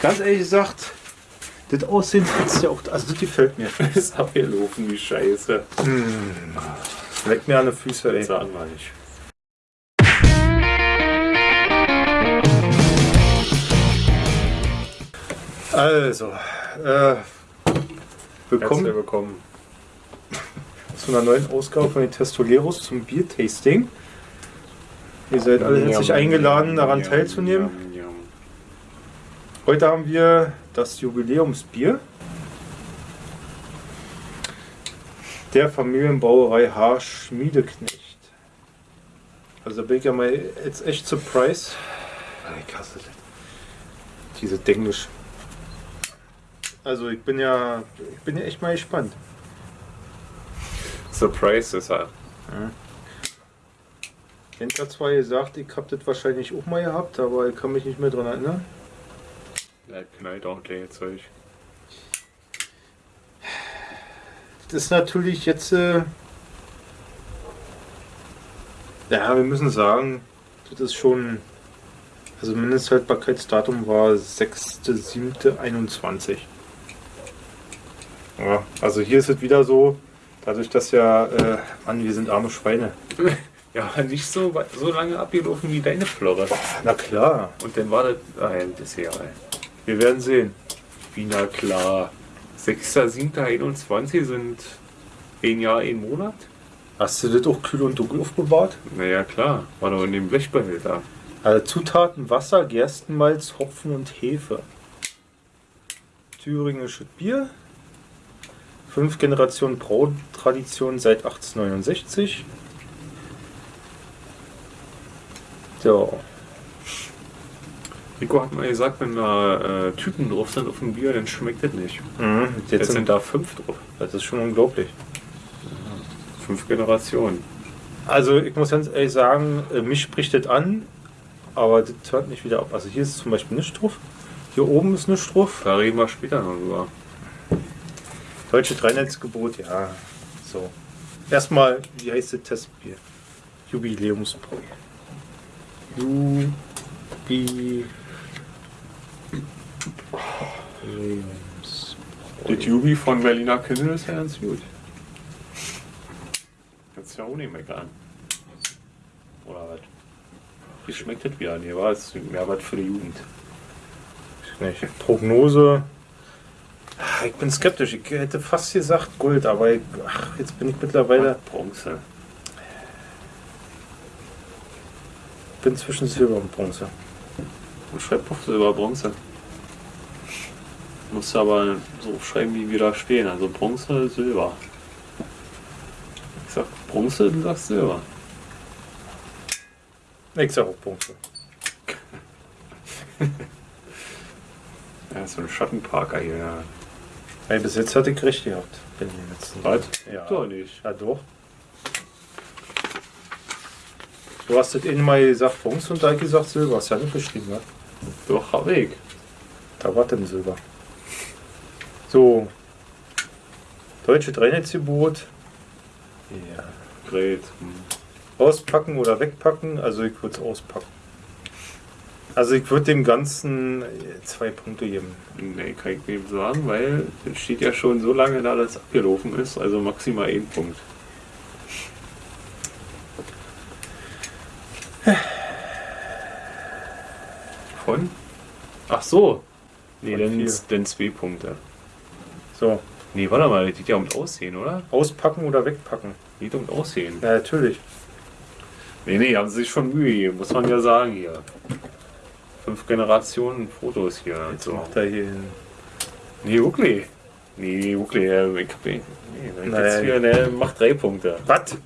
ganz ehrlich gesagt, das Aussehen fetzt ja auch, also das gefällt mir. ist abgelaufen, die Scheiße. Leck mir an die Füße, ey. Sagen wir nicht. Also, äh, willkommen Herzlich willkommen. zu einer neuen Ausgabe von den Testoleros zum Biertasting. Ihr seid alle herzlich eingeladen, daran teilzunehmen. Heute haben wir das Jubiläumsbier der Familienbrauerei H. Schmiedeknecht. Also da bin ich ja mal jetzt echt surprised. Ich hasse das. Diese Denglisch. Also ich bin ja, ich bin ja echt mal gespannt. Surprise ist er. Ich hat zwar gesagt, ich habe das wahrscheinlich auch mal gehabt, aber ich kann mich nicht mehr dran erinnern. Der knallt auch gleich Zeug. Das ist natürlich jetzt. Äh ja, wir müssen sagen, das ist schon. Also Mindesthaltbarkeitsdatum war 6.7.21. Ja, also hier ist es wieder so, dadurch, dass ja, äh, Mann, wir sind arme Schweine. Ja, nicht so, so lange abgelaufen wie deine Florre. Na klar, Und dann war das. Nein, das ist ja. Wir werden sehen. Wie na klar. 6.7.21 sind ein Jahr, ein Monat? Hast du das auch kühl und dunkel aufbewahrt? Naja, klar. War doch in dem Blechbehälter. Also Zutaten Wasser, Gerstenmalz, Hopfen und Hefe. Thüringisches Bier. Fünf Generationen Brautradition seit 1869. Ja, Rico hat mal gesagt, wenn da äh, Typen drauf sind auf dem Bier, dann schmeckt das nicht. mhm. Jetzt jetzt sind sind da fünf drauf. das ist schon unglaublich. Fünf Generationen. Also ich muss ganz ehrlich sagen, äh, mich spricht das an, aber das hört nicht wieder ab. Also hier ist zum Beispiel nichts drauf. Hier oben ist nichts drauf. Da reden wir später noch drüber. Deutsche Dreinetzgebot, ja. So. Erstmal, wie heißt das Testbier? Jubiläumsbräu. Jubi. Das Jubi von Berliner Kindle ist ja ganz gut. Kannst ja auch nicht meckern. Oder was? Wie schmeckt das wieder? Nee, war es mehr was für die Jugend. Nicht. Prognose. Ich bin skeptisch. Ich hätte fast gesagt Gold, aber ich, ach, jetzt bin ich mittlerweile Bronze. bin zwischen Silber und Bronze. Und schreib auf Silber, Bronze. Musst du aber so schreiben, wie wir da stehen. Also Bronze, Silber. Ich sag Bronze, du sagst Silber. Ich sag auch Bronze. Ja, so ein Schattenparker hier. Ja. Hey, bis jetzt hatte ich recht gehabt. In den letzten Was? Ja. Doch nicht. Ja, doch. Du hast das eben mal gesagt Bronze und da ich gesagt Silber. Hast ja nicht geschrieben, ne? Doch, hab ich. Da war denn Silber. So. Deutsche Dreinetzgebot. Ja. Great. Hm. Auspacken oder wegpacken? Also ich würde es auspacken. Also ich würde dem Ganzen äh, zwei Punkte geben. Nee, kann ich nicht sagen, weil es steht ja schon so lange da, dass es abgelaufen ist. Also maximal ein Punkt. Von? Ach so. Nee, Von dann, vier. dann zwei Punkte. So. Nee, warte mal, das geht ja um Aussehen, oder? Auspacken oder wegpacken? Geht um Aussehen. Ja, natürlich. Nee, nee, haben sie sich schon Mühe gegeben, muss man ja sagen hier. Fünf Generationen Fotos hier. Jetzt So. macht er hier hin. Nee, wirklich. Nee, wirklich. äh, Ich hab, nee, Naja, jetzt hier, der macht drei Punkte. Was?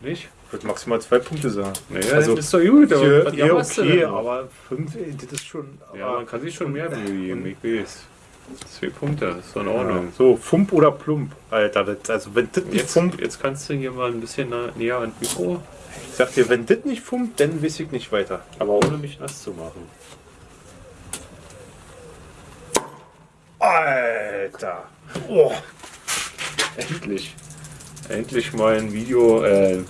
Nicht? Ich würde maximal zwei Punkte sagen. Naja, Also, das ist doch gut. aber du okay, aber fünf, das ist schon. Ja, man kann sich schon mehr Mühe geben, ich weiß. Zwei Punkte, das ist doch in Ordnung. Ja. So, Fump oder Plump, Alter. Das, also, wenn das nicht Jetzt, Fump, jetzt kannst du hier mal ein bisschen nah, näher an das Mikro, ich sag dir, wenn das nicht Fump, dann weiß ich nicht weiter. aber ohne mich nass zu machen. Alter. Oh. Endlich. Endlich mal ein Video, äh,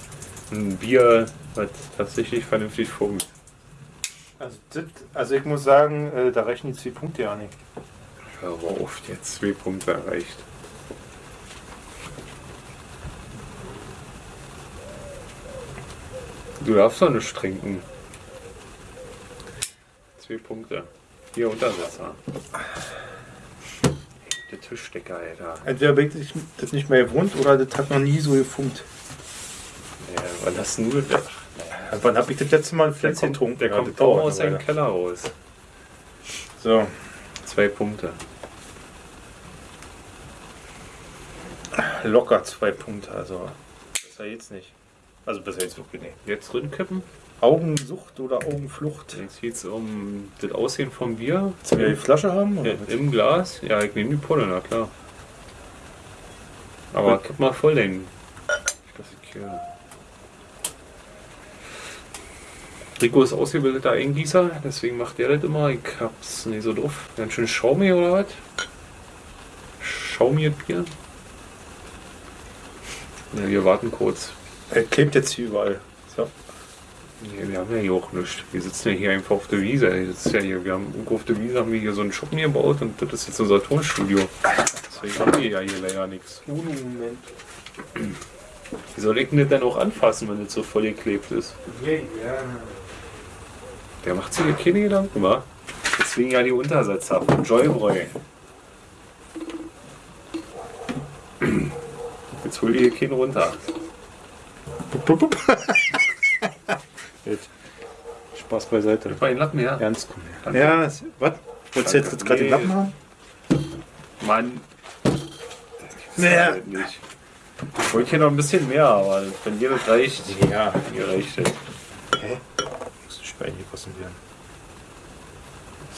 ein Bier, was tatsächlich vernünftig funkt. Also, das, also ich muss sagen, äh, da reichen die zwei Punkte ja nicht. Hör auf, jetzt zwei Punkte erreicht. Du darfst doch nicht trinken. Zwei Punkte. Hier Untersetzer. Der Tischdecker, Alter. Entweder bin ich das nicht mehr gewohnt oder das hat noch nie so gefunkt. Ja, wann hast du das? Wann habe ich das letzte Mal ein Der kommt, getrunken? der Ja, kommt das kaum dauert aus eine seinem. Keller raus. So, Zwei Punkte. locker zwei Punkte, also besser jetzt nicht. Also besser jetzt wirklich nicht. Jetzt drin kippen. Augensucht oder Augenflucht? Jetzt geht es um das Aussehen vom Bier. Willst du die Flasche haben? Ja, Im Glas? Ja, ich nehme die Pulle, na klar. Aber kipp mal voll den. Das ich hier. Rico ist ausgebildeter Eingießer, deswegen macht der das immer. Ich hab's nicht so drauf. Ganz schön schaumig oder was? Schaumiges Bier. Ja, wir warten kurz. Er klebt jetzt hier überall. So. Nee, wir haben ja hier auch nichts. Wir sitzen ja hier einfach auf der Wiese. Ist ja hier, wir haben irgendwo auf der Wiese haben wir hier so einen Schuppen gebaut und das ist jetzt unser Tonstudio. Deswegen haben wir ja hier leider nichts. Moment. Wie soll ich denn das denn auch anfassen, wenn das so voll geklebt ist? Ja, ja. Der macht sich hier keine Gedanken, wa? Deswegen ja die Untersetzer von Joybräu. Jetzt hol dir hier keinen runter. Spaß beiseite. Bei den Lappen her. Ernst. Ja, es- was? Wolltest du jetzt jetzt gerade den Nee. Lappen haben? Mann. Naja. halt nicht. Ich wollte hier noch ein bisschen mehr, aber wenn dir das reicht, Ja. mir reicht das. Hä? Muss ein Schwein gegossen werden.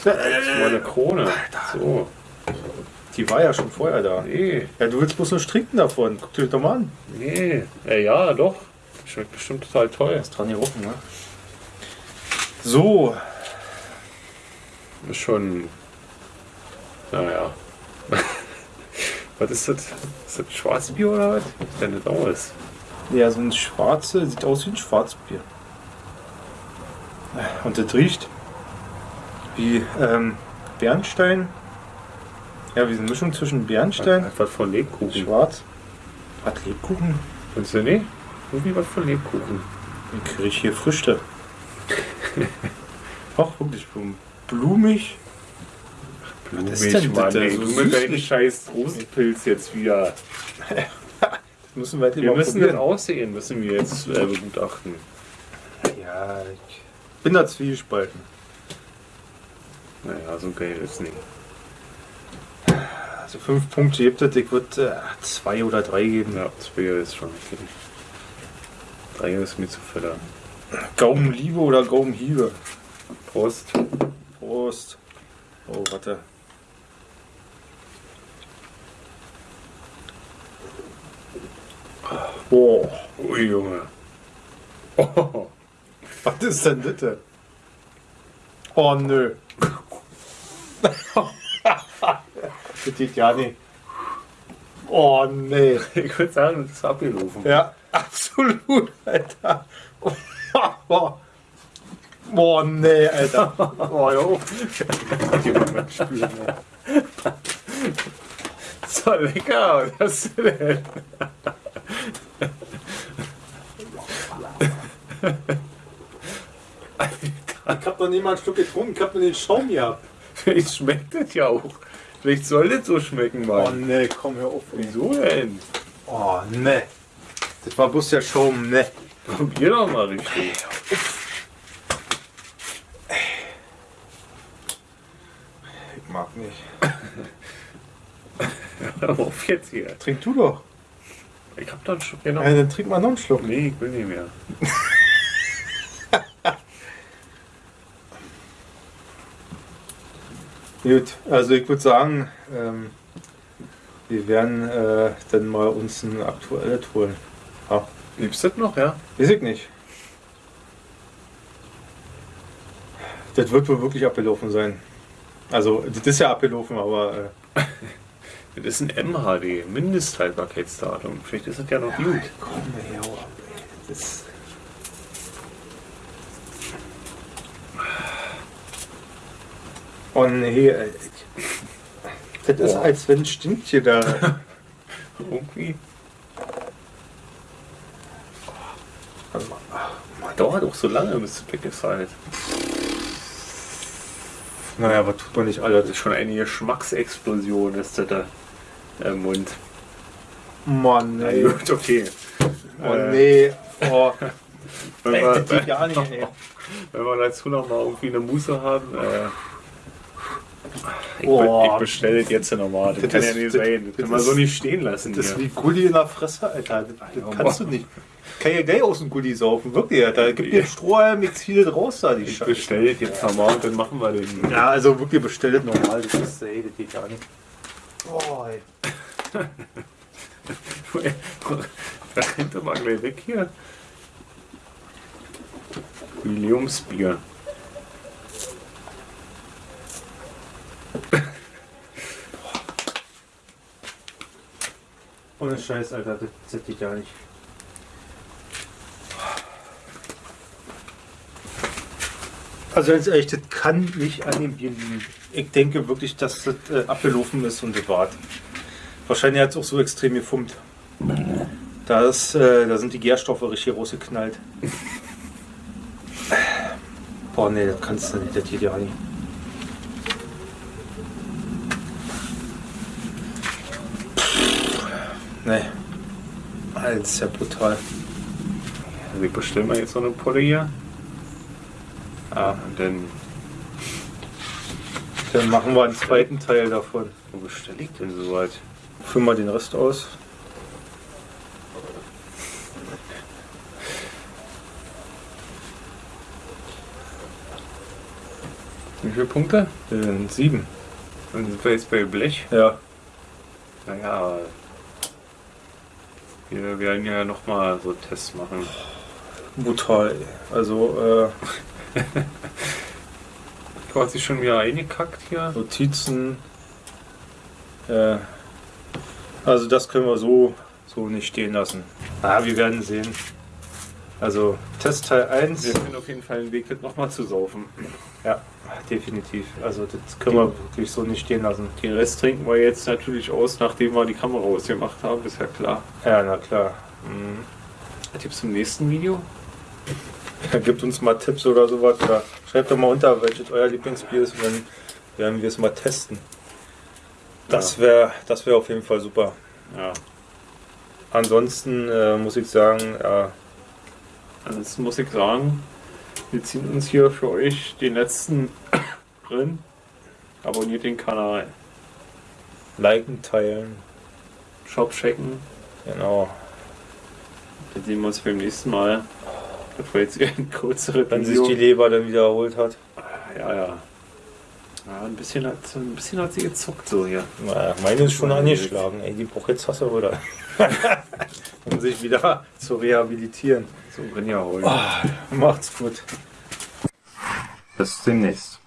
Das ist mal eine Krone. So. Die war ja schon vorher da. Nee, Ja, du willst bloß nur trinken davon. Guck dir das doch mal an. nee. Ja, ja, doch. Schmeckt bestimmt total toll. Ist dran gerochen, ne? So. Ist schon. Naja. was ist das? Ist das Schwarzbier oder was? Denn das aus? Ja, so ein schwarze, sieht aus wie ein Schwarzbier. Und das riecht wie ähm, Bernstein. Ja, wie eine Mischung zwischen Bernstein, Einfach von Lebkuchen. Schwarz. Was, Lebkuchen? Findest du nicht? Irgendwie was von Lebkuchen. Dann kriege ich hier Früchte. Ach, wirklich blumig. Blumig, ist denn das Mann, ey, So süßlich? scheiß Trostpilz jetzt wieder. Das müssen wir halt Wir müssen das probieren. Aussehen, müssen wir jetzt äh, begutachten. Ja, ich bin da zwiegespalten. Naja, so geil ist nicht. Also fünf Punkte gibt es, ich würde äh, zwei oder drei geben. Ja, zwei ist schon okay. Drei ist mir zu füttern. Gaumenliebe oder Gaumenhiebe? Prost. Prost. Oh, warte. Boah, Ui, Junge. Oh, was ist denn das? Oh, nö. das geht ja nicht. Oh, nee. ich würde sagen, das ist abgelaufen. Ja, absolut, Alter. Boah, nee, Alter. Oh, jo. Mama spüren, ey. So lecker, was ist denn? Ich hab noch nie mal ein Stück getrunken, ich hab nur den Schaum gehabt. Vielleicht schmeckt das ja auch. Vielleicht soll das so schmecken, Oh, Mann. nee, komm, hör auf. Wieso denn? Oh, nee. Das war bloß der Schaum, ne. Probier doch mal richtig. Ich mag nicht. Hör auf jetzt hier. Trink du doch. Ich hab da einen Schluck genommen. Ja, dann trink mal noch einen Schluck. Nee, ich will nicht mehr. Gut, also ich würde sagen, ähm, wir werden äh, dann mal uns ein aktuelles holen. Ja, Liebst du das noch, ja? weiß ich nicht. Das wird wohl wirklich abgelaufen sein. Also, das ist ja abgelaufen, aber äh, Das ist ein MHD, Mindesthaltbarkeitsdatum. Vielleicht ist es ja noch gut. komm her. Das Oh nee, ey. Das ist, Boah. als wenn ein da. Irgendwie. Dauert auch so lange, bis es weg ist halt. naja, was tut man nicht Das alles? ist schon eine Geschmacksexplosion, ist das da im Mund. Mann, Na nee. gut, okay. Oh Äh, nee. Oh, Wenn, ey, wir, das geht gar nicht, ey. wenn wir dazu noch mal irgendwie eine Muße haben, äh, ich, Oh. ich bestelle das jetzt nochmal. Das, Das kann ist- ja nicht das- sein. Das das kann man so nicht stehen lassen. Das ist wie Gulli in der Fresse, Alter. Das, das kannst du nicht. Kann ja gleich aus dem Gulli saufen, wirklich, Alter. Gib mir Strohhalm, ich zieh das raus da, die Ich Scheiße. bestelle das jetzt nochmal und dann machen wir den. Ja, also wirklich bestellt normal. Das ist, ey, das geht gar nicht. Oh, ey. Da rennt er mal gleich weg hier. Jubiläumsbier. Ohne Scheiß, Alter, das, das geht gar nicht. Also ganz ehrlich, das kann nicht an dem Bier liegen. Ich denke wirklich, dass das äh, abgelaufen ist und bewahrt. Wahrscheinlich hat es auch so extrem gefummt. Da, äh, da sind die Gärstoffe richtig rausgeknallt. Boah, nee, das kannst du nicht, das geht ja nicht. Nee. Alter, Das ist ja brutal. Also ich bestelle mal jetzt so eine Pulle hier. Ja, Und dann, dann machen wir einen zweiten Teil davon. wo bestelle ich denn so weit? Füllen wir den Rest aus. Wie viele Punkte? Äh, sieben. Dann sind wir jetzt bei Blech. Ja. Naja, wir werden ja nochmal so Tests machen. Brutal. Also äh, Du hast dich schon wieder eingekackt hier. Notizen. Äh, also das können wir so, so nicht stehen lassen. Ah, wir werden sehen. Also Testteil 1. Wir finden auf jeden Fall einen Weg, das nochmal zu saufen. Ja, definitiv. Also das können wir wirklich so nicht stehen lassen. Den Rest trinken wir jetzt natürlich aus, nachdem wir die Kamera ausgemacht haben, ist ja klar. Ja, na klar. Mhm. Tipps im nächsten Video? Ja, Gebt uns mal Tipps oder sowas. Oder schreibt doch mal unter, welches euer Lieblingsbier ist und dann werden wir es mal testen. Das wäre das wär auf jeden Fall super. Ja. Ansonsten äh, muss ich sagen, ja, Ansonsten muss ich sagen, wir ziehen uns hier für euch den letzten drin. Abonniert den Kanal. liken, teilen. Shop checken. Genau. Dann sehen wir uns beim nächsten Mal. Das war jetzt ein kürzeres Wenn sich die Leber dann wieder erholt hat. Ja, ja. Ja, ein bisschen hat, ein bisschen hat sie gezuckt so hier. Naja, meine ist schon angeschlagen. Ey, die braucht jetzt Wasser oder? Um sich wieder zu rehabilitieren. So Rinja holen. Macht's gut. Bis demnächst.